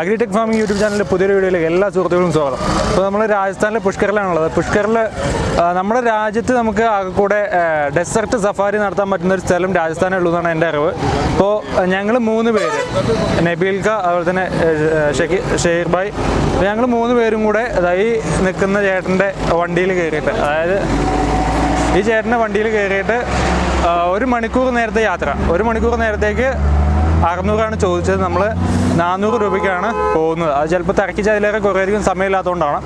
Agritech farming YouTube ചാനലിന്റെ പുതിയൊരു വീഡിയോയിലേക്ക് എല്ലാ സുഹൃത്തുക്കളും സ്വാഗതം. അപ്പോൾ നമ്മൾ രാജസ്ഥാനിലെ പുഷ്കറിലാണുള്ളത് പുഷ്കറിൽ നമ്മുടെ രാജ്യത്ത് നമുക്ക് കൂടെ ഡെസർട്ട് സഫാരി നടത്താൻ പറ്റുന്ന ഒരു സ്ഥലം രാജസ്ഥാനേ ഉള്ളൂ എന്നാണ് എന്റെ അറിവ്. അപ്പോൾ ഞങ്ങൾ മൂന്ന് പേര് നബീൽക്ക അതുപോലെ തന്നെ ഷെക്കി ഷെയ്ർ ഭായ് ഞങ്ങൾ മൂന്ന് പേരും കൂടെ ഈ നിൽക്കുന്ന ചേട്ടന്റെ വണ്ടിയിൽ കയറിയിട്ട് അതായത് ഈ ചേട്ടന്റെ വണ്ടിയിൽ കയറിയിട്ട് ഒരു മണിക്കൂർ നേരത്തെ യാത്ര. ഒരു മണിക്കൂർ നേരത്തേക്ക് അറുന്നൂറാണ് ചോദിച്ചത്. നമ്മൾ നാനൂറ് രൂപയ്ക്കാണ് പോകുന്നത്. അത് ചിലപ്പോൾ തിരക്കിച്ച് അതിലേറെ കുറേയധികം സമയമില്ലാത്തതുകൊണ്ടാണ്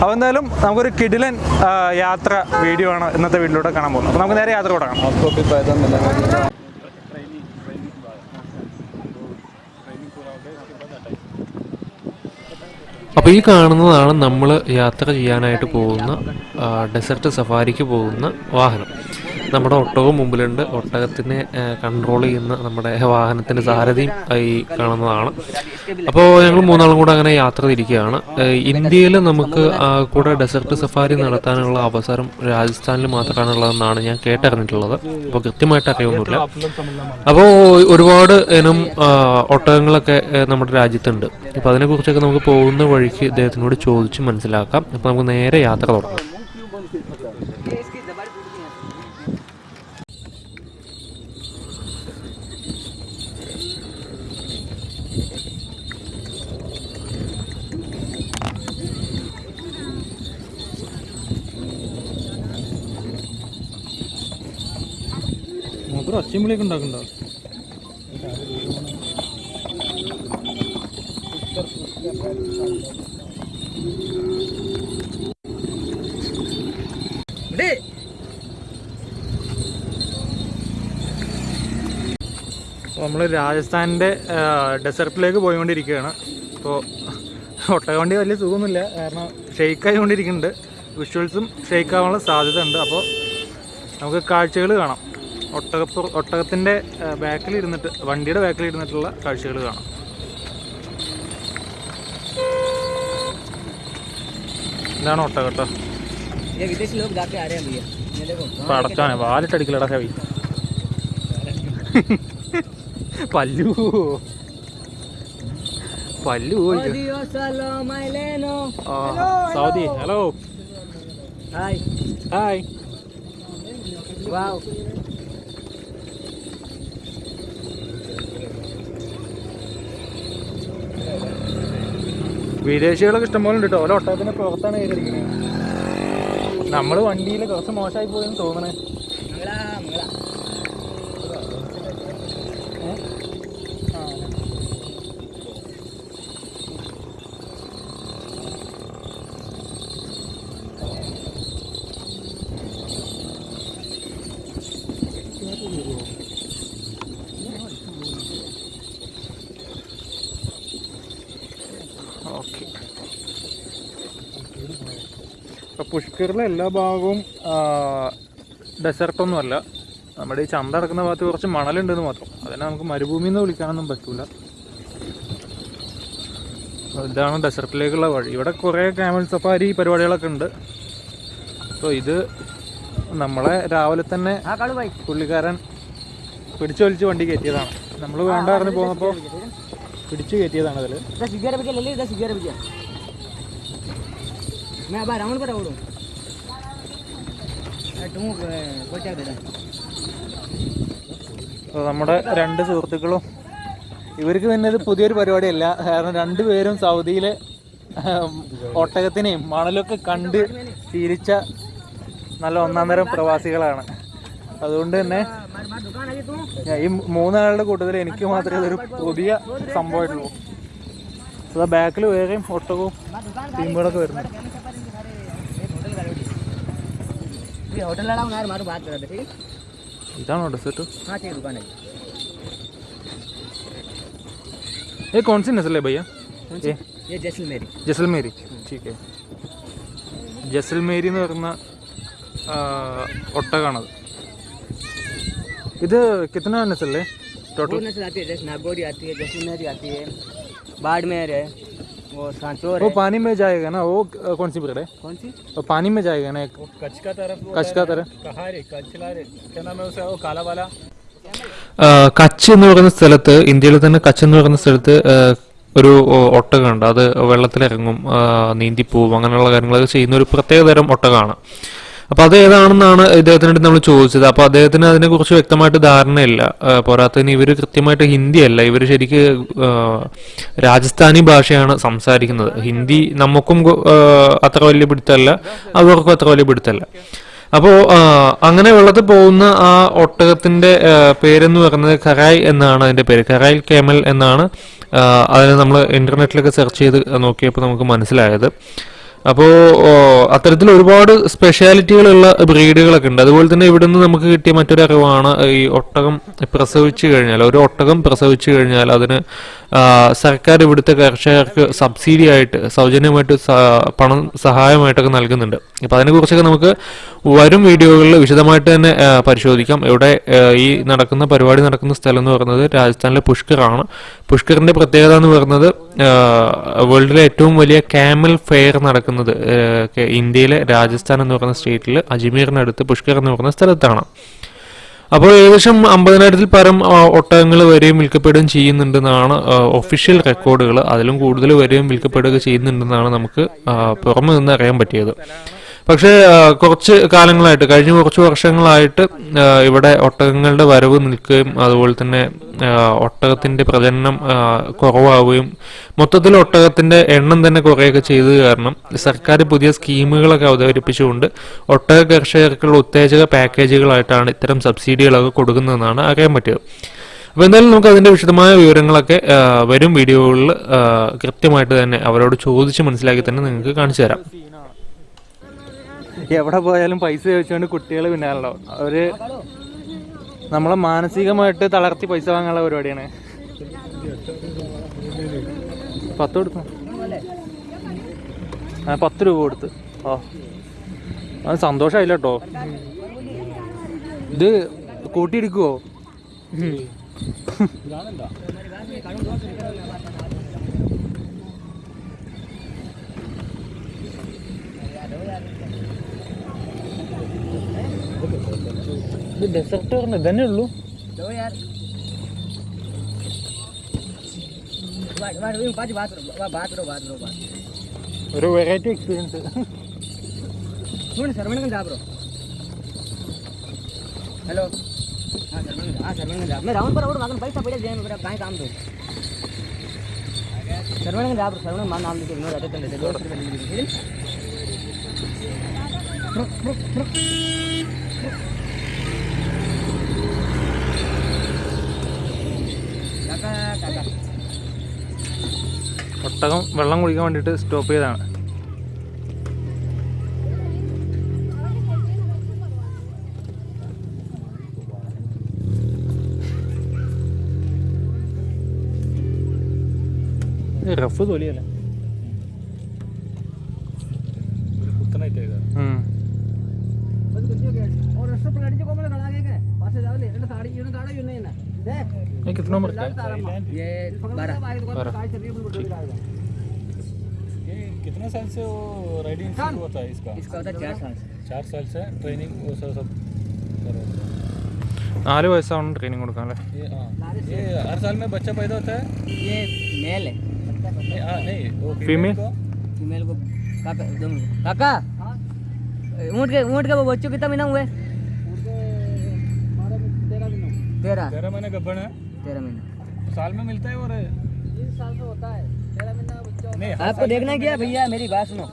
അപ്പോൾ എന്തായാലും നമുക്കൊരു കിടിലൻ യാത്ര വീഡിയോ ആണ് ഇന്നത്തെ വീട്ടിലൂടെ കാണാൻ പോകുന്നത്. അപ്പോൾ നമുക്ക് നേരെ യാത്ര തുടങ്ങാം അപ്പോൾ ഈ കാണുന്നതാണ് നമ്മൾ യാത്ര ചെയ്യാനായിട്ട് പോകുന്ന ഡെസർട്ട് സഫാരിക്ക് പോകുന്ന വാഹനം. നമ്മുടെ ഒട്ടകവും മുമ്പിലുണ്ട്. ഒട്ടകത്തിനെ കൺട്രോൾ ചെയ്യുന്ന നമ്മുടെ വാഹനത്തിന്റെ സാരഥിയും ഈ കാണുന്നതാണ്. അപ്പോൾ ഞങ്ങൾ മൂന്നാളും കൂടെ അങ്ങനെ യാത്ര തിരിക്കുകയാണ്. ഇന്ത്യയിൽ നമുക്ക് കൂടെ ഡെസർട്ട് സഫാരി നടത്താനുള്ള അവസരം രാജസ്ഥാനിൽ മാത്രമാണുള്ളതെന്നാണ് ഞാൻ കേട്ടറിഞ്ഞിട്ടുള്ളത്. അപ്പോൾ കൃത്യമായിട്ട് അറിയൊന്നുമില്ല അപ്പോൾ ഒരുപാട് ഇനം ഒട്ടകങ്ങളൊക്കെ നമ്മുടെ രാജ്യത്തുണ്ട്. അപ്പോൾ അതിനെക്കുറിച്ചൊക്കെ നമുക്ക് പോകുന്ന വഴിക്ക് ഇദ്ദേഹത്തിനോട് ചോദിച്ച് മനസ്സിലാക്കാം. അപ്പോൾ നമുക്ക് നേരെ യാത്ര തുടങ്ങാം. മാത്രം ഒച്ചയും വിളിയൊക്കെ ഉണ്ടാക്കുന്നുണ്ടോ നമ്മൾ രാജസ്ഥാനിന്റെ ഡെസർട്ടിലേക്ക് പോയിക്കൊണ്ടിരിക്കുകയാണ്. അപ്പോൾ ഒട്ടകവണ്ടി വലിയ സുഖമൊന്നുമില്ല. കാരണം ഷെയ്ക്ക് ആയിക്കൊണ്ടിരിക്കുന്നുണ്ട് വിഷ്വൽസും ഷെയ്ക്ക് ആവാനുള്ള സാധ്യത ഉണ്ട് അപ്പോൾ നമുക്ക് കാഴ്ചകൾ കാണാം. ഒട്ടകപ്പുറ ഒട്ടകത്തിന്റെ ബാക്കിലിരുന്നിട്ട് വണ്ടിയുടെ ബാക്കിലിരുന്നിട്ടുള്ള കാഴ്ചകൾ കാണാം. ഇതാണ് ഒട്ടകട്ടോ. പടച്ചാനെ വാലിട്ടടിക്കലടാ കവി പല്ലു പല്ലു Saudi hello. Hi. Hi. Wow. വിദേശികളൊക്കെ ഇഷ്ടംപോലെ ഉണ്ട് കേട്ടോ ഓരോ ഒട്ടകത്തിന്റെ പുറത്താണ് കയറിയിരിക്കുന്നത് നമ്മൾ വണ്ടിയിൽ കുറച്ച് മോശമായി പോയെന്ന് തോന്നണേ. പുഷ്കറിലെ എല്ലാ ഭാഗവും ഡെസർട്ടൊന്നുമല്ല നമ്മുടെ ഈ ചന്ത അടക്കുന്ന ഭാഗത്ത് കുറച്ച് മണലുണ്ടെന്ന് മാത്രം അതിനെ നമുക്ക് മരുഭൂമി എന്ന് വിളിക്കാനൊന്നും പറ്റൂല ഇതാണ് ഡെസർട്ടിലേക്കുള്ള വഴി ഇവിടെ കുറേ ക്യാമൽ സഫാരി പരിപാടികളൊക്കെ ഉണ്ട് അപ്പോൾ ഇത് നമ്മളെ രാവിലെ തന്നെ പുള്ളിക്കാരൻ പിടിച്ചു വലിച്ച് വണ്ടി കയറ്റിയതാണ് നമ്മൾ വേണ്ടായിരുന്നു പോന്നപ്പോൾ പിടിച്ചു കയറ്റിയതാണ് അതിൽ मैं अब राउंड पर उड़ूँ तुम कोई क्या दे അപ്പോൾ നമ്മുടെ രണ്ട് സുഹൃത്തുക്കളും ഇവർക്ക് തന്നെ ഇത് പുതിയൊരു പരിപാടിയല്ല കാരണം രണ്ടുപേരും സൗദിയിലെ ഉം, ഒട്ടകത്തിനെയും മണലൊക്കെ കണ്ട് ശീലിച്ച നല്ല ഒന്നാം തരം പ്രവാസികളാണ് അതുകൊണ്ട് തന്നെ मार मार दुकान अभी तू ഞാൻ ഈ മൂന്നാളുടെ കൂട്ടത്തിൽ എനിക്ക് മാത്രമേ ഇതൊരു പുതിയ സംഭവമായിട്ടുള്ളൂ അതാ ബാക്കിൽ വേറെയും ഒട്ടകവും मार दुकान ടീമുകളൊക്കെ വരുന്നു ये होटल वाला यार मारू बात करा दे ठीक है? जान होटल से तो। हाँ ठीक दुकान है। ये कौन सी नस्ल है भैया? ये। ये जैसलमेरी। जैसलमेरी ठीक है। ജസൽമേരി എന്ന് പറയുന്ന ഒട്ടകാണത്। ഇത് കിतना नस्ल है? टोटल नस्ल आती है जैसे नागौरी आती है जैसलमेरी आती है बाड़मेर है। वो सांचोर वो है पानी में जाएगा ना वो अ, कौन सी ब्रीड है कौन सी वो पानी में जाएगा ना एक कच्छ का तरफ कच्छ का तरह कहा रे कच्छ ला रे क्या नाम है उसका वो काला वाला ആ, കച്ച് എന്ന് പറയുന്ന സ്ഥലത്ത് ഇന്ത്യയിൽ തന്നെ കച്ച് എന്ന് പറയുന്ന സ്ഥലത്ത് ആ, ഒരു ഒ- ഒട്ടകമുണ്ട് അത് വെള്ളത്തിലിറങ്ങും ആ, നീന്തിപ്പോവും അങ്ങനെയുള്ള കാര്യങ്ങളൊക്കെ ചെയ്യുന്ന ഒരു പ്രത്യേക തരം ഒട്ടകമാണ് അപ്പോൾ അത് ഏതാണെന്നാണ് ഇദ്ദേഹത്തിനോട് നമ്മൾ ചോദിച്ചത്? അപ്പോൾ അദ്ദേഹത്തിന് അതിനെക്കുറിച്ച് വ്യക്തമായിട്ട് ധാരണയില്ല. പോരാത്തതിന് ഇവർ കൃത്യമായിട്ട് ഹിന്ദിയല്ല. ഇവർ ശരിക്ക് രാജസ്ഥാനി ഭാഷയാണ് സംസാരിക്കുന്നത്. ഹിന്ദി നമുക്കും അത്ര വലിയ പിടുത്തമല്ല. അവർക്കും അത്ര വലിയ പിടുത്തമല്ല. അപ്പോൾ അങ്ങനെ വെള്ളത്തിൽ പോകുന്ന ആ ഒട്ടകത്തിന്റെ പേരെന്ന് പറയുന്നത് കറായ് എന്നാണ് അതിന്റെ പേര്. കറായ് കേമൽ എന്നാണ് അതിന് നമ്മൾ ഇന്റർനെറ്റിലൊക്കെ സെർച്ച് ചെയ്ത് നോക്കിയപ്പോൾ നമുക്ക് മനസ്സിലായത്. അപ്പോൾ അത്തരത്തിൽ ഒരുപാട് സ്പെഷ്യാലിറ്റികളുള്ള ബ്രീഡുകളൊക്കെ ഉണ്ട്. അതുപോലെ തന്നെ ഇവിടെ നിന്ന് നമുക്ക് കിട്ടിയ മറ്റൊരു അറിവാണ് ഈ ഒട്ടകം പ്രസവിച്ചു കഴിഞ്ഞാൽ ഒരു ഒട്ടകം പ്രസവിച്ചു കഴിഞ്ഞാൽ അതിന് സർക്കാർ ഇവിടുത്തെ കർഷകർക്ക് സബ്സിഡി ആയിട്ട് സൗജന്യമായിട്ട് പണം സഹായമായിട്ടൊക്കെ നൽകുന്നുണ്ട്. അപ്പോൾ അതിനെക്കുറിച്ചൊക്കെ നമുക്ക് വരും വീഡിയോകളിൽ വിശദമായിട്ട് തന്നെ പരിശോധിക്കാം. ഇവിടെ ഈ നടക്കുന്ന പരിപാടി നടക്കുന്ന സ്ഥലം എന്ന് പറയുന്നത് രാജസ്ഥാനിലെ പുഷ്കറാണ് പുഷ്കറിന്റെ പ്രത്യേകത എന്ന് പറയുന്നത് വേൾഡിലെ ഏറ്റവും വലിയ ക്യാമൽ ഫെയർ നടക്കുന്നത് ഇന്ത്യയിലെ രാജസ്ഥാൻ എന്ന് പറയുന്ന സ്റ്റേറ്റിൽ അജ്മീറിനടുത്ത് പുഷ്കർ എന്ന് പറയുന്ന സ്ഥലത്താണ്. അപ്പോൾ ഏകദേശം അമ്പതിനായിരത്തിൽ പരം ഒട്ടകങ്ങൾ വരെയും വിൽക്കപ്പെടുകയും ചെയ്യുന്നുണ്ടെന്നാണ് ഒഫീഷ്യൽ റെക്കോർഡുകൾ അതിലും കൂടുതൽ വരെയും വിൽക്കപ്പെടുകയും ചെയ്യുന്നുണ്ടെന്നാണ് നമുക്ക് പുറമെ നിന്ന് അറിയാൻ പറ്റിയത്. പക്ഷേ കുറച്ച് കാലങ്ങളായിട്ട് കഴിഞ്ഞ കുറച്ച് വർഷങ്ങളായിട്ട് ഇവിടെ ഒട്ടകങ്ങളുടെ വരവ് നിൽക്കുകയും അതുപോലെ തന്നെ ഒട്ടകത്തിന്റെ പ്രജനനം കുറവാവുകയും മൊത്തത്തിൽ ഒട്ടകത്തിന്റെ എണ്ണം തന്നെ കുറയുകയൊക്കെ ചെയ്തത് കാരണം സർക്കാർ പുതിയ സ്കീമുകളൊക്കെ അവതരിപ്പിച്ചുകൊണ്ട് ഒട്ടക കർഷകർക്കുള്ള ഉത്തേജക പാക്കേജുകളായിട്ടാണ് ഇത്തരം സബ്സിഡികളൊക്കെ കൊടുക്കുന്നതെന്നാണ് അറിയാൻ പറ്റിയത് അപ്പോൾ എന്തായാലും നമുക്ക് അതിന്റെ വിശദമായ വിവരങ്ങളൊക്കെ വരും വീഡിയോകളിൽ കൃത്യമായിട്ട് തന്നെ അവരോട് ചോദിച്ച് മനസ്സിലാക്കി തന്നെ നിങ്ങൾക്ക് കാണിച്ചു തരാം. എവിടെ പോയാലും പൈസ ചോദിച്ചുകൊണ്ട് കുട്ടികൾ പിന്നാലുണ്ടാവും അവർ നമ്മളെ മാനസികമായിട്ട് തളർത്തി പൈസ വാങ്ങാനുള്ള പരിപാടിയാണ്. പത്ത് കൊടുത്തു? ആ പത്ത് രൂപ കൊടുത്ത്. ഓ അത് സന്തോഷമായില്ല കേട്ടോ ഇത് കൂട്ടിയെടുക്കുവോ? ये देख सकते हो मैं गने लूँ दो यार वाट वाट वो पाँच बात करो बात करो बात करो बात रो वैरायटी एक्सपीरियंस सुन सरवण का जाब रो हेलो हाँ सरवण हाँ सरवण का जाब मैं राउंड पर और मांगन पैसा पड़े जाए मेरा कहीं काम दो सरवण का जाब रो सरवण मान नाम लिखे विनोद आदित्य ने दो रुपये लिखे ഒട്ടകം വെള്ളം കുടിക്കാൻ വേണ്ടിയിട്ട് സ്റ്റോപ്പ് ചെയ്തതാണ്. റഫ് തൊലിയല്ലേ? ये बारह ये कितने साल से वो राइडिंग शुरू होता है इसका इसका होता है चार साल से चार साल से ट्रेनिंग वो सब सब कर रहे थे। നാല് വയസ്സാണ് ട്രെയിനിങ് കൊടുക്കാൻ അല്ലേ ये हाँ ये हर साल में बच्चा पैदा होता है ये मेल है नहीं हाँ नहीं वो Female? फीमेल को फीमेल को काका दो मिनट काका ऊँट के ऊँट के वो बच्चों कितना महीना हुए तेरह तेरह महीने गब्बन है तेरह महीना साल में मिलता है और साल से होता है तेरह महीना बच्चा नहीं आपको देखना क्या है भैया मेरी बात सुनो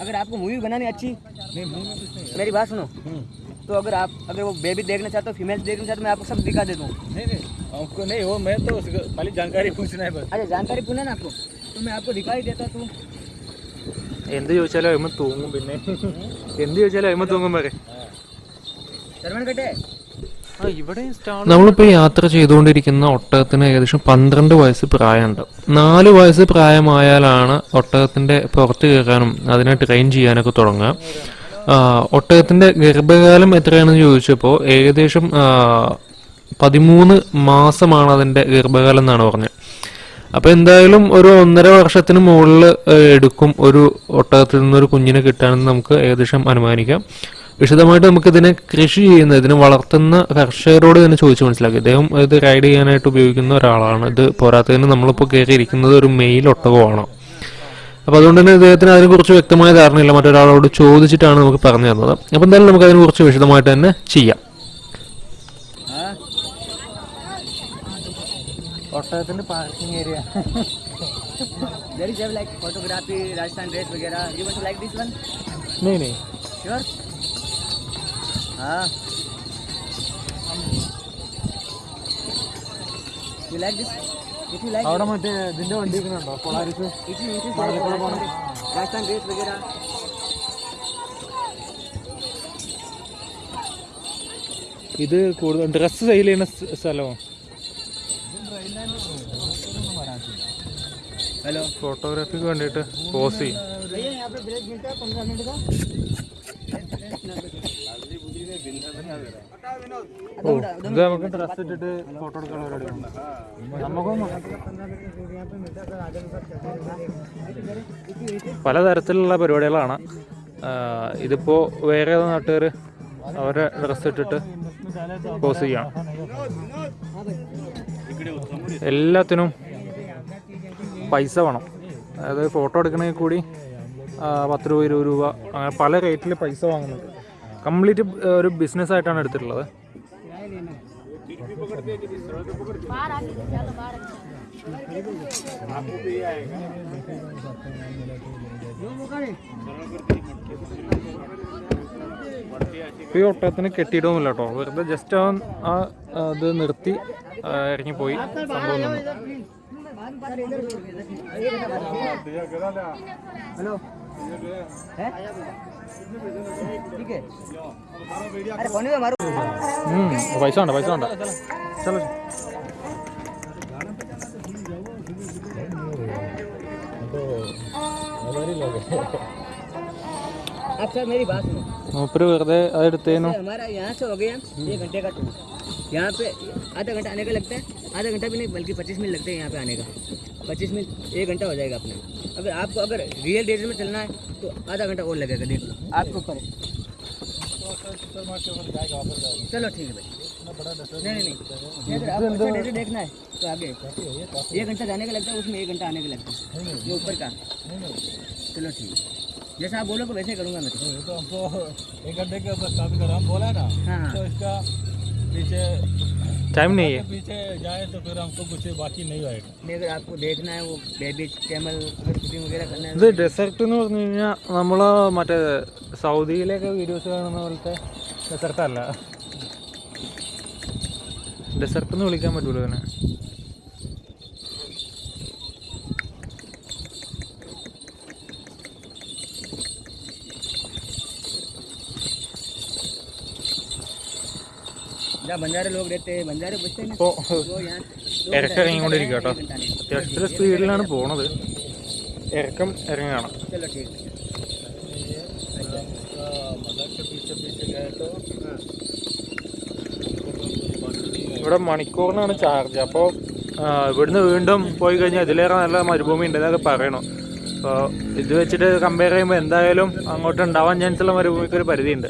अगर आपको मूवी बनानी अच्छी नहीं मुंह में कुछ नहीं मेरी बात सुनो हम्म। तो अगर आप अगर वो बेबी देखना चाहते हो फीमेल देखना चाहते हो मैं आपको सब दिखा देता हूँ नहीं नहीं आपको नहीं वो मैं तो उसको खाली जानकारी पूछना है बस अच्छा जानकारी पूछना ना आपको तो मैं आपको दिखा ही देता तू എന്ത് ചോദിച്ചാലും അമ്മ തൂങ്ങും പിന്നെ എന്ത് ചോദിച്ചാലും അമ്മ തൂങ്ങും വരെ शर्मन कटे ആ ഇവിടെ സ്റ്റാൾ നമ്മളിപ്പോൾ യാത്ര ചെയ്തുകൊണ്ടിരിക്കുന്ന ഒട്ടകത്തിന് ഏകദേശം പന്ത്രണ്ട് വയസ്സ് പ്രായമുണ്ട്. നാല് വയസ്സ് പ്രായമായാലാണ് ഒട്ടകത്തിന്റെ പുറത്ത് കയറാനും അതിനെ ട്രെയിൻ ചെയ്യാനൊക്കെ തുടങ്ങുക. ഒട്ടകത്തിന്റെ ഗർഭകാലം എത്രയാണെന്ന് ചോദിച്ചപ്പോൾ ഏകദേശം പതിമൂന്ന് മാസമാണ് അതിന്റെ ഗർഭകാലം എന്നാണ് പറഞ്ഞത്. അപ്പൊ എന്തായാലും ഒരു ഒന്നര വർഷത്തിന് മുകളിൽ എടുക്കും ഒരു ഒട്ടകത്തിൽ ഒരു കുഞ്ഞിനെ കിട്ടാനെന്ന് നമുക്ക് ഏകദേശം അനുമാനിക്കാം. വിശദമായിട്ട് നമുക്കിതിനെ കൃഷി ചെയ്യുന്ന ഇതിനെ വളർത്തുന്ന കർഷകരോട് തന്നെ ചോദിച്ച് മനസ്സിലാക്കി. ഇദ്ദേഹം ഇത് റൈഡ് ചെയ്യാനായിട്ട് ഉപയോഗിക്കുന്ന ഒരാളാണ്. ഇത് പോരാത്തതിന് നമ്മളിപ്പോൾ കയറിയിരിക്കുന്നത് ഒരു മെയിൽ ഒട്ടകമാണ്. അപ്പോൾ അതുകൊണ്ട് തന്നെ ഇദ്ദേഹത്തിന് അതിനെക്കുറിച്ച് വ്യക്തമായ ധാരണയില്ല. മറ്റൊരാളോട് ചോദിച്ചിട്ടാണ് നമുക്ക് പറഞ്ഞു തന്നത്. അപ്പോൾ എന്തായാലും നമുക്ക് അതിനെക്കുറിച്ച് വിശദമായിട്ട് തന്നെ ചെയ്യാം. ഒട്ടകത്തിന്റെ പാർക്കിംഗ് ഏരിയ हाँ. You like this? If you like, അവിടെ മറ്റേ ഇതിന്റെ വണ്ടി ഉണ്ടോ Polaris it is it is like Rajasthan dress वगैरह. ഇത് കൂടുതൽ ഡ്രസ്സ് സെയിൽ ചെയ്യുന്ന സ് സ്ഥലമോ हेलो ഫോട്ടോഗ്രാഫിക്ക് വേണ്ടിയിട്ട് പോസ് ചെയ്യും भैया यहाँ पे ब्रेक मिलता है पंद्रह मिनट का ഓ പലതരത്തിലുള്ള പരിപാടികളാണ്. ഇതിപ്പോ വേറെ ഏതോ നാട്ടുകാർ അവരെ ഡ്രസ് ഇട്ടിട്ട് പോസ് ചെയ്യണം എല്ലാത്തിനും പൈസ വേണം. അതായത് ഫോട്ടോ എടുക്കണമെങ്കിൽ കൂടി പത്ത് രൂപ ഇരുപത് രൂപ അങ്ങനെ പല റേറ്റിൽ പൈസ വാങ്ങുന്നുണ്ട്. കംപ്ലീറ്റ് ഒരു ബിസിനസ് ആയിട്ടാണ് എടുത്തിട്ടുള്ളത്. ഈ ഒട്ടകത്തിന് കെട്ടിയിടവുമില്ല കേട്ടോ. വെറുതെ ജസ്റ്റ് ആ ഇത് നിർത്തി ഇറങ്ങിപ്പോയി. സംഭവം ഹലോ. ठीक है। अरे तो हम्म वैसा वैसा चलो अच्छा मेरी बात सुनो। ऊपर हमारा यहाँ से हो गया घंटे का टूर यहाँ पे आधा घंटा आने का लगता है आधा घंटा भी नहीं बल्कि पच्चीस मिनट लगते हैं यहाँ पे आने का। पच्चीस मिनट एक घंटा हो जाएगा अपना। अगर आपको अगर रियल डेट में चलना है तो आधा घंटा और लगेगा देख लो। आपके ऊपर चलो ठीक है भाई। नहीं नहीं नहीं। अगर आपको अच्छा देखना है तो आगे। एक घंटा जाने का लगता है उसमें एक घंटा आने का लगता है। जो ऊपर का। चलो ठीक है। जैसा आप बोलोगे वैसे ही करूँगा मैं। तो। तो हमको एक घंटे के ऊपर काफ़ी कर। हम बोला ना हाँ हाँ। तो इसका पीछे ടൈം നെയ്യേ पीछे जाए तो फिर हमको कुछ बाकी नहीं होएगा नहीं अगर आपको देखना है वो बेबी कैमल अगर शूटिंग वगैरह करना है ഇത് ഡെസർട്ട് എന്ന് പറഞ്ഞു കഴിഞ്ഞാൽ നമ്മൾ മറ്റേ സൗദിയിലെയൊക്കെ വീഡിയോസ് കാണുന്ന പോലത്തെ ഡെസർട്ട് അല്ല ഡെസർട്ട് എന്ന് വിളിക്കാൻ പറ്റൂല ഇതിനെ ഇപ്പോൾ ഇരക്ക ഇറങ്ങിക്കൊണ്ടിരിക്കുക സ്പീഡിലാണ് പോണത്. ഇറക്കം ഇറങ്ങുകയാണ്. ഇവിടെ മണിക്കൂറിനാണ് ചാർജ് അപ്പോൾ ഇവിടുന്ന് വീണ്ടും പോയി കഴിഞ്ഞാൽ ഇതിലേറെ നല്ല മരുഭൂമി ഉണ്ട് എന്നൊക്കെ പറയണു. അപ്പോൾ ഇത് വെച്ചിട്ട് കമ്പയർ ചെയ്യുമ്പോൾ എന്തായാലും അങ്ങോട്ട് ഉണ്ടാവാൻ ഉള്ള മരുഭൂമിക്ക് ഒരു പരിധിയുണ്ട്.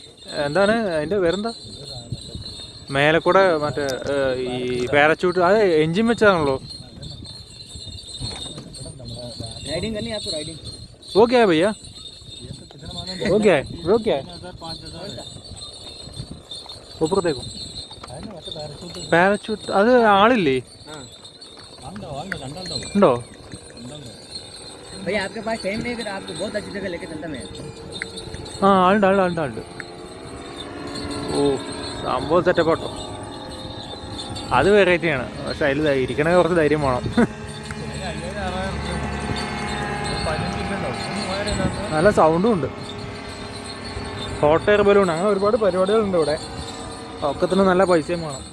എന്താണ് അതിന്റെ പേരെന്താ മേലെ കൂടെ മറ്റേ ഏ, ഈ പാരച്യൂട്ട് അത് എഞ്ചിൻ വെച്ചതാണല്ലോ राइडिंग करनी है आपको राइडिंग वो क्या है भैया वो क्या है वो क्या है हज़ार पाँच हज़ार है ऊपर देखो है ना मतलब पैराशूट പാരച്യൂട്ട് അത് ആളില്ലേ हाँ अंडा अंडा अंडा दो ഉണ്ടോ भैया आपके पास टाइम नहीं है, अगर आपको बहुत अच्छी जगह लेके चलता मैं ആ ആളുണ്ട് ആളുണ്ട് ആളുണ്ട് ആളുണ്ട് ഓ സംഭവം സെറ്റപ്പ് കേട്ടോ അത് വെറൈറ്റിയാണ് പക്ഷെ അതിൽ ഇരിക്കണ കുറച്ച് ധൈര്യം വേണം. നല്ല സൗണ്ടും ഉണ്ട്. ഹോട്ട് എയർ ബലൂൺ അങ്ങനെ ഒരുപാട് പരിപാടികളുണ്ട് ഇവിടെ. ഒക്കത്തിന് നല്ല പൈസയും വേണം.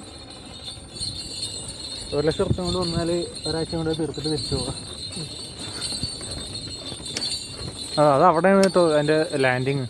ഒരു ലക്ഷം ഉറുപ്പ്യ കൊണ്ട് വന്നാൽ ഒരാഴ്ച കൊണ്ട് തീർത്തിട്ട് തിരിച്ചു ആ അത് അതിന്റെ ലാൻഡിങ്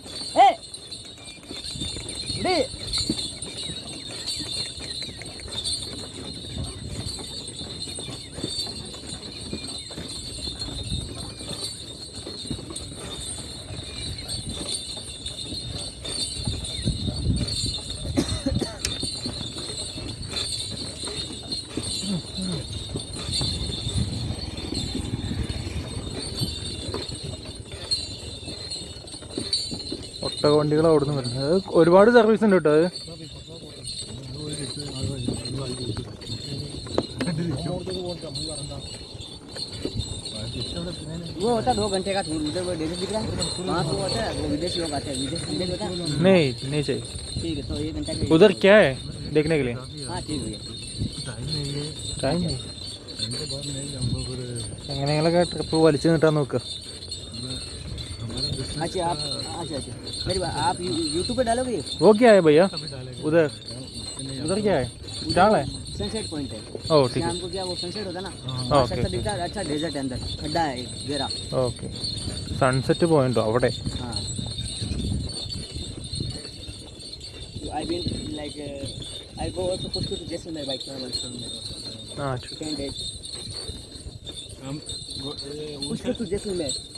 വണ്ടികൾ അവിടെ നിന്ന് വരുന്നത് അത് ഒരുപാട് സർവീസ് ഉണ്ട് കേട്ടോ അത് वो होता है दो घंटे का टूर उधर वो डेजर्ट दिख रहा है वहाँ पे वो होता है वो विदेशी लोग आते हैं विदेश विदेश होता है नहीं नहीं चाहिए ठीक है तो एक घंटा के उधर क्या है देखने के लिए हाँ ठीक है ടൈം എങ്ങനെയെങ്കിലൊക്കെ ട്രിപ്പ് വലിച്ചു നീട്ടാൻ നോക്കുക अच्छा आप अच्छा अच्छा मेरी बात आप यूट्यूब पे डालोगे ये वो क्या है भैया उधर उधर क्या है चाल है सनसेट पॉइंट है ओ ठीक है शाम को क्या वो सनसेट होता है ना हाँ, अच्छा ओके, दिखता है अच्छा डेजर्ट है अंदर खड्डा है एक गहरा ഓക്കെ സൺസെറ്റ് പോയിന്റോ അവിടെ हाँ I been like I go also कुछ कुछ जैसलमेर बाइक में ആ टेन डेज हम वो- ये कुछ कुछ जैसलमेर उनसे उनसे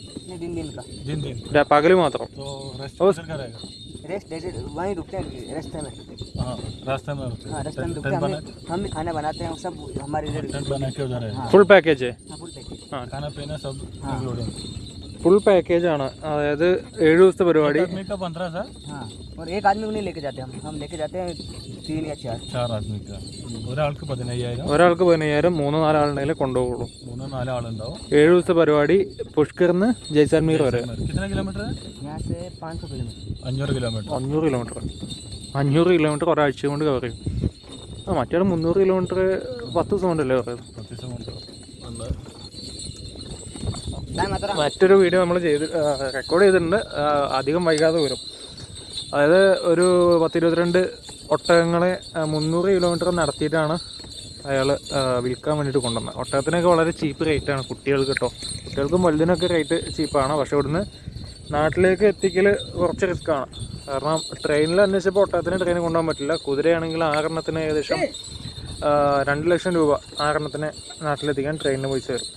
दिन दिन का दिन दिन पागल तो रेस्ट रेस्ट वहीं रुकते हैं रास्ते में रास्ते में हम खाना बनाते हैं सब हमारे बना के उधर है फुल पैकेज है फुल पैकेज खाना पीना सब ഫുൾ പാക്കേജ് ആണ്. അതായത് ഏഴു ദിവസത്തെ പരിപാടി. और एक आदमी को लेके जाते हम हम लेके जाते हैं तीन या चार चार ഒരാൾക്ക് പതിനയ്യായിരം. മൂന്ന് നാലാളുണ്ടെങ്കിലേ കൊണ്ടുപോകുള്ളൂ. മൂന്ന് നാലോ ആളുണ്ടാവും. ദിവസത്തെ പരിപാടി പുഷ്കറിന്ന് ജയ്സാൽമീർ വരെ. കിലോമീറ്റർ? അഞ്ഞൂറ് കിലോമീറ്റർ. അഞ്ഞൂറ് കിലോമീറ്റർ. അഞ്ഞൂറ് കിലോമീറ്റർ ഒരാഴ്ച കൊണ്ട് കവർ ചെയ്യും. മറ്റേ മുന്നൂറ് കിലോമീറ്റർ പത്ത് ദിവസം കൊണ്ടല്ലേ പറയുന്നത് പത്ത് ദിവസം കൊണ്ട്. മറ്റൊരു വീഡിയോ നമ്മൾ ചെയ്ത് റെക്കോർഡ് ചെയ്തിട്ടുണ്ട്. അധികം വൈകാതെ വരും. അതായത് ഒരു പത്തിരുപത്തിരണ്ട് ഒട്ടകങ്ങളെ മുന്നൂറ് കിലോമീറ്റർ നടത്തിയിട്ടാണ് അയാൾ വിൽക്കാൻ വേണ്ടിയിട്ട് കൊണ്ടുവന്നത്. ഒട്ടകത്തിനൊക്കെ വളരെ ചീപ്പ് റേറ്റാണ് കുട്ടികൾക്ക് കേട്ടോ കുട്ടികൾക്കും വലുതിനൊക്കെ റേറ്റ് ചീപ്പാണ് പക്ഷേ ഇവിടുന്ന് നാട്ടിലേക്ക് എത്തിക്കൽ കുറച്ച് റിസ്ക്കാണ് കാരണം ട്രെയിനിൽ അന്വേഷിച്ചപ്പോൾ ഒട്ടകത്തിന് ട്രെയിൻ കൊണ്ടുപോകാൻ പറ്റില്ല. കുതിരയാണെങ്കിൽ ആറെണ്ണത്തിന് ഏകദേശം രണ്ട് ലക്ഷം രൂപ ആറെണ്ണത്തിന് നാട്ടിലെത്തിക്കാൻ ട്രെയിനിന് പൈസ വരും.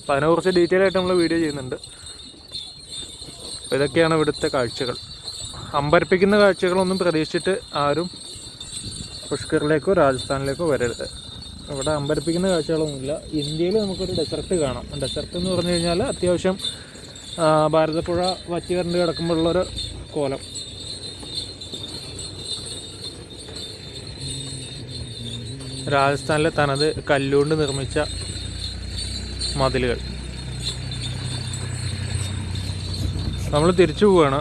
അപ്പോൾ അതിനെക്കുറിച്ച് ഡീറ്റെയിൽ ആയിട്ട് നമ്മൾ വീഡിയോ ചെയ്യുന്നുണ്ട്. ഇതൊക്കെയാണ് ഇവിടുത്തെ കാഴ്ചകൾ. അമ്പരപ്പിക്കുന്ന കാഴ്ചകളൊന്നും പ്രതീക്ഷിച്ചിട്ട് ആരും പുഷ്കറിലേക്കോ രാജസ്ഥാനിലേക്കോ വരരുത്. ഇവിടെ അമ്പരപ്പിക്കുന്ന കാഴ്ചകളൊന്നുമില്ല. ഇന്ത്യയിൽ നമുക്കൊരു ഡെസർട്ട് കാണാം. ഡെസർട്ട് എന്ന് പറഞ്ഞു കഴിഞ്ഞാൽ അത്യാവശ്യം ഭാരതപ്പുഴ വറ്റി വരണ്ട് കിടക്കുമ്പോഴുള്ളൊരു കോലം. രാജസ്ഥാനിലെ തനത് കല്ലുകൊണ്ട് നിർമ്മിച്ച മതിലുകൾ. നമ്മൾ തിരിച്ചു പോവാണ്.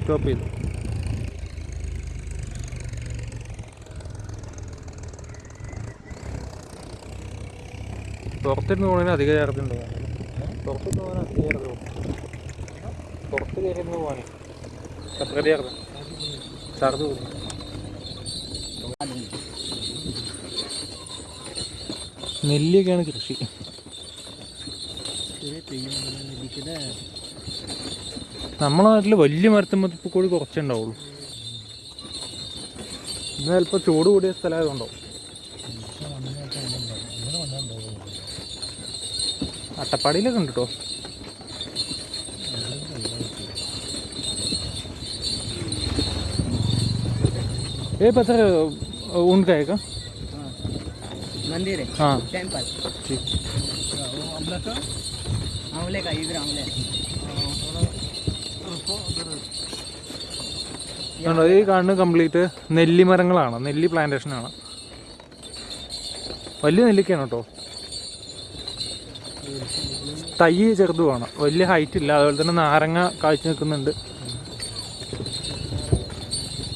സ്റ്റോപ്പ് ചെയ്തു. പുറത്തിരുന്ന് പോകണതിന് അധിക ചാർജ് ഉണ്ടോ? പുറത്തിരുന്ന് പോകാൻ അധിക ചാർജ് പോകും പുറത്ത് കയറിയിരുന്ന് പോകാനേ സെപ്പറേറ്റ് ചാർജ് നെല്ലിയൊക്കെയാണ് കൃഷി. നമ്മളെ നാട്ടിൽ വലിയ മരത്തുമ്പോൾ ഇപ്പോൾ കൂടി കുറച്ചുണ്ടാവുള്ളൂ. ഇന്ന് ചിലപ്പോ ചൂട് കൂടിയ സ്ഥലമായതുകൊണ്ടോ. അട്ടപ്പാടിയിലൊക്കെ ഉണ്ട് കേട്ടോ ഏ ഇപ്പം എത്ര ഊൺകായേക്കാം मंदिर है हाँ टेम्पल ठीक आंवले का इधर आंवले കണ്ടോ ഈ കാണുന്നത് കംപ്ലീറ്റ് നെല്ലിമരങ്ങളാണ് നെല്ലി പ്ലാന്റേഷനാണ് വലിയ നെല്ലിക്കയാണ് കേട്ടോ തൈ ചെറുതുമാണ് വലിയ ഹൈറ്റ് ഇല്ല അതുപോലെ തന്നെ നാരങ്ങ കാഴ്ച നിൽക്കുന്നുണ്ട്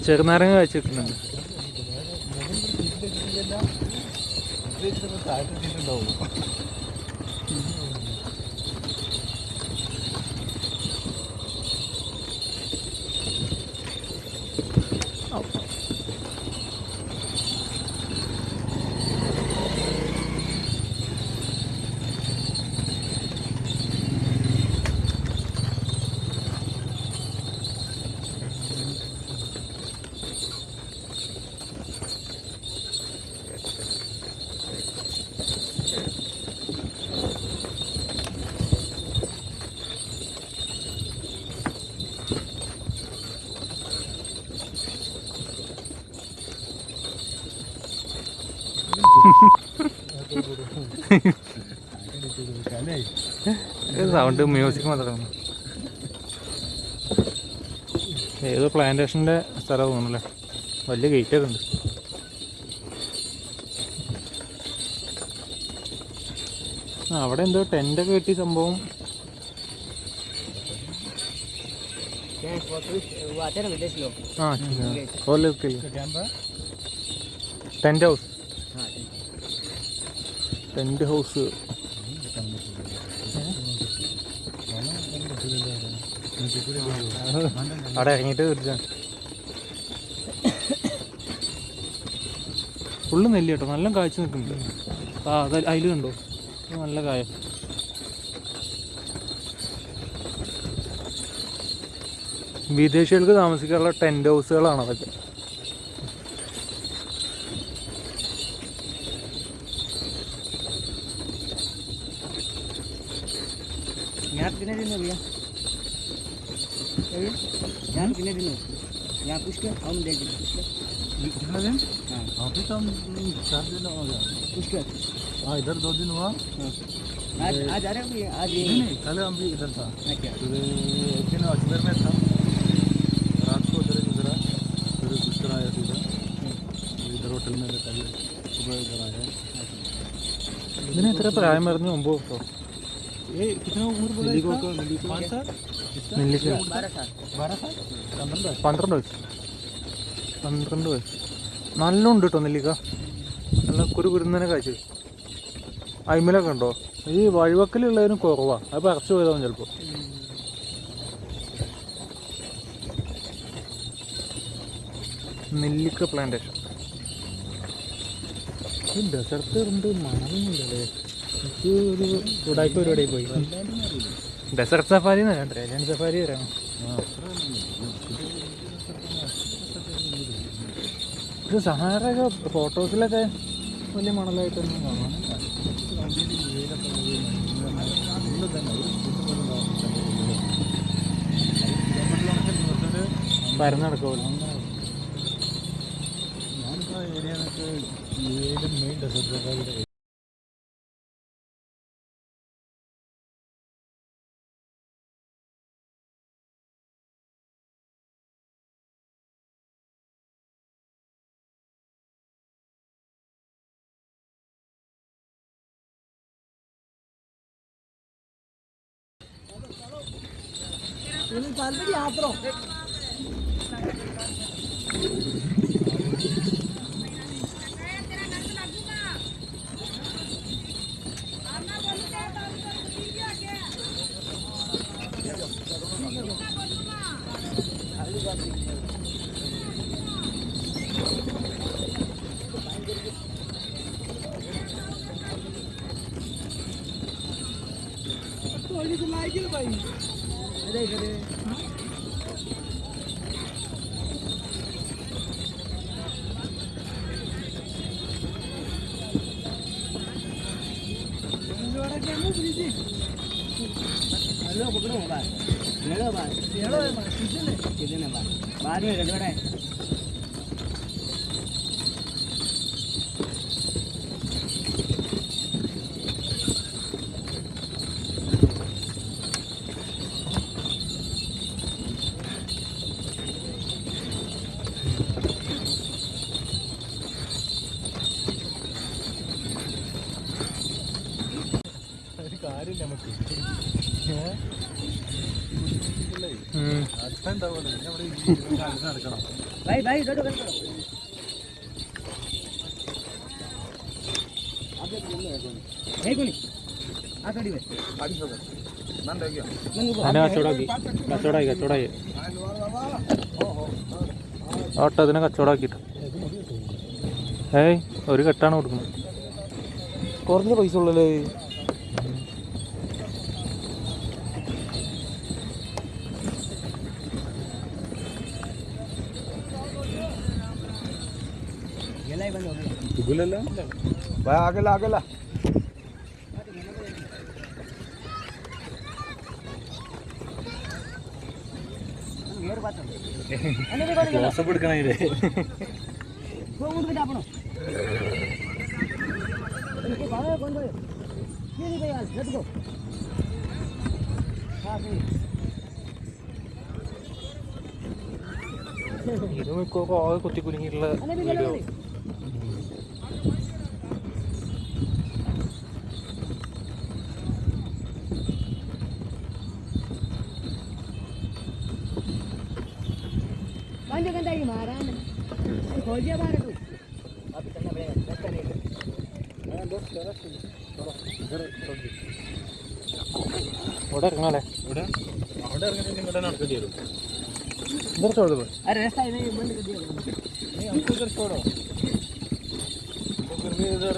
ചെറുനാരങ്ങ കാഴ്ച നിൽക്കുന്നുണ്ട് I don't even. Sound music മാത്രമാണ്. ഏത് പ്ലാന്റേഷന്റെ സ്ഥലം തോന്നുന്നല്ലേ? വലിയ ഗേറ്റൊക്കെ ഉണ്ട്. അവിടെ എന്തോ ടെന്റൊക്കെ കെട്ടി സംഭവം. ടെന്റ് ഹൗസ് ടെന്റ് ഹൗസ് അവിടെ ഇറങ്ങിയിട്ട് തീർച്ചയാണ് ഫുള്ള് നെല്ലി കേട്ടോ. നല്ല കാഴ്ച നിൽക്കുന്നുണ്ട്. ആ അത് അതിൽ കണ്ടോ? നല്ല കായ. വിദേശികൾക്ക് താമസിക്കാനുള്ള ടെന്റ് ഹൗസുകളാണ് അതൊക്കെ. यहाँ कितने दिन। हो यहाँ पूछ के हम देख देंगे कितना दिन? हाँ। अभी तो हम चार दिन हो गया पूछ के हाँ इधर दो दिन हुआ। हाँ। आज आज आ रहे हो आज नहीं नहीं कल हम भी इधर था। अच्छा। सुबह एक दिन अजमेर में था। रात को उधर गुजरा। फिर दूसरा आया सीधा हाँ। इधर होटल में रहता है। सुबह इधर आया। मैंने तेरा पर आए मरने अम्बो तो। ये कितना उम्र बोला इसका? तो, कौन सा നെല്ലിക്ക പന്ത്രണ്ട് വയസ്സ്. പന്ത്രണ്ട് വയസ്സ്. നല്ല ഉണ്ട് കേട്ടോ നെല്ലിക്ക. നല്ല കുരു കുരുന്നതിനെ കാഴ്ച. അയിമലൊക്കെ ഉണ്ടോ? ഈ വഴിവക്കലുള്ളതിനും കുറവാണ് അത് പറച്ചു പോയതാവും ചിലപ്പോൾ നെല്ലിക്ക പ്ലാന്റേഷൻ ഈ ഡെസർട്ട് ഉണ്ട് മണമൊന്നുമില്ലല്ലേ എനിക്ക് ഒരു ഉടായ്പ പരിപാടിയായി പോയി. ഡെസർട്ട് സഫാരി എന്നല്ല ട്രേലിയൻ സഫാരി വരാം ഇത് സഹാറൊക്കെ ഫോട്ടോസിലൊക്കെ വലിയ മണലായിട്ടൊന്നും കാണാം പരന്നടക്കുമല്ലോ ഞാനിപ്പോൾ ഏരിയ മെയിൻ ഡെസർട്ട് हेलो भाई भाई इधर उधर करो नहीं कोनी आ गाड़ी में नंगू को അതിനെ കച്ചവടാക്കി കച്ചവടായി കച്ചവടായി ഓട്ടോ അതിനെ കച്ചവടാക്കിയിട്ട് ഏയ് ഒരു കെട്ടാണ് കൊടുക്കുന്നത് കുറഞ്ഞ പൈസ ഉള്ളല്ലേ ये नहीं भाई यार लेट्स गो हां सही ഇത് മിക്കവാറും ആകെ കുത്തി കുലുങ്ങിയിട്ടുള്ള अने भी गले വീഡിയോ हो गया बारह टू अब चलना पड़ेगा दोस्त ऑर्डर कहाँ है ऑर्डर ऑर्डर करने के मैडम आपको दे इधर छोड़ दो अरे ऐसा ही नहीं बंद कर दिया नहीं हमको इधर छोड़ो। गर्मी इधर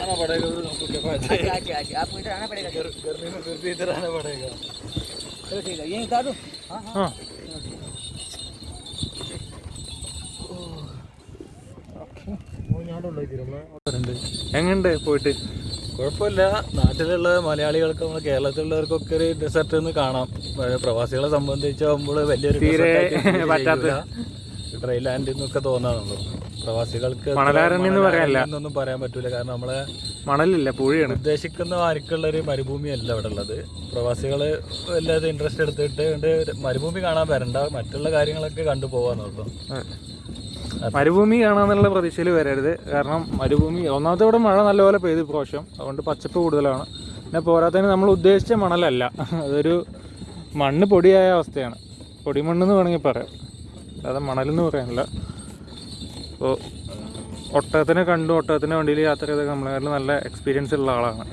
आना पड़ेगा फिर हमको क्या फ़ायदा आगे आगे आगे आपको इधर आना पड़ेगा। गर्मी में फिर भी इधर आना पड़ेगा। चलो ठीक है यहीं उतार दो? हाँ हाँ। ആ എങ്ങണ്ട് പോയിട്ട്? കുഴപ്പമില്ല. നാട്ടിലുള്ള മലയാളികൾക്ക് നമ്മൾ കേരളത്തിലുള്ളവർക്കൊക്കെ ഒരു ഡെസർട്ട് ഒന്ന് കാണാം. പ്രവാസികളെ സംബന്ധിച്ചാകുമ്പോൾ വലിയൊരു തീരെ പറ്റാത്ത- ചെയ്യൂല. ഡ്രൈ ലാൻഡ് എന്നൊക്കെ തോന്നാറുള്ളൂ. പ്രവാസികൾക്ക് എന്ന്. എന്നൊന്നും പറയാൻ പറ്റൂല. കാരണം നമ്മളെ മണലില്ല പുഴയാണ്. ഉദ്ദേശിക്കുന്ന ആർക്കുള്ള ഒരു മരുഭൂമിയല്ല ഇവിടെ ഉള്ളത് പ്രവാസികൾ എല്ലാതും ഇൻട്രസ്റ്റ് എടുത്തിട്ട് മരുഭൂമി കാണാൻ വരണ്ട. മറ്റുള്ള കാര്യങ്ങളൊക്കെ കണ്ടു പോവാന്നുള്ളൂ മരുഭൂമി കാണാന്നുള്ള പ്രതീക്ഷയിൽ വരരുത്. കാരണം മരുഭൂമി ഒന്നാമത്തെ ഇവിടെ മഴ നല്ലപോലെ പെയ്തു പ്രാവശ്യം. അതുകൊണ്ട് പച്ചപ്പ് കൂടുതലാണ്. പിന്നെ പോരാത്തതിന് നമ്മൾ ഉദ്ദേശിച്ച മണലല്ല. അതൊരു മണ്ണ് പൊടിയായ അവസ്ഥയാണ്. പൊടിമണ്ണെന്ന് വേണമെങ്കിൽ പറയാം. അല്ലാതെ മണലെന്ന് പറയാനില്ല. അപ്പോൾ ഒട്ടകത്തിനെ കണ്ടു ഒട്ടകത്തിന്റെ വണ്ടിയിൽ യാത്ര ചെയ്ത നമ്മളെ നല്ല എക്സ്പീരിയൻസ് ഉള്ള ആളാണ്.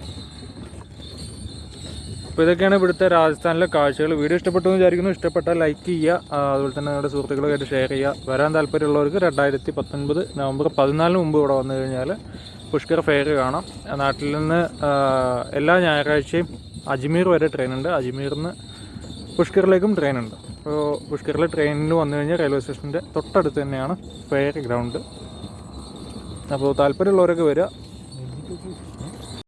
അപ്പോൾ ഇതൊക്കെയാണ് ഇവിടുത്തെ രാജസ്ഥാനിലെ കാഴ്ചകൾ. വീഡിയോ ഇഷ്ടപ്പെട്ടു എന്ന് വിചാരിക്കുന്നു. ഇഷ്ടപ്പെട്ടാൽ ലൈക്ക് ചെയ്യുക. അതുപോലെ തന്നെ നിങ്ങളുടെ സുഹൃത്തുക്കളുമായിട്ട് ഷെയർ ചെയ്യുക. വരാൻ താല്പര്യമുള്ളവർക്ക് രണ്ടായിരത്തി പത്തൊൻപത് നവംബർ പതിനാലിന് മുമ്പ് ഇവിടെ വന്നു കഴിഞ്ഞാൽ പുഷ്കർ ഫെയർ കാണാം. നാട്ടിൽ നിന്ന് എല്ലാ ഞായറാഴ്ചയും അജ്മീർ വരെ ട്രെയിൻ ഉണ്ട്. അജ്മീറിൽ നിന്ന് പുഷ്കറിലേക്കും ട്രെയിൻ ഉണ്ട്. അപ്പോൾ പുഷ്കറിലെ ട്രെയിനിൽ വന്നു കഴിഞ്ഞാൽ റെയിൽവേ സ്റ്റേഷന്റെ തൊട്ടടുത്ത് തന്നെയാണ് ഫെയർ ഗ്രൗണ്ട് അപ്പോൾ താല്പര്യമുള്ളവരൊക്കെ വരിക.